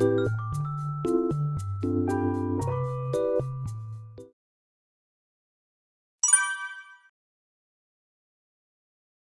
you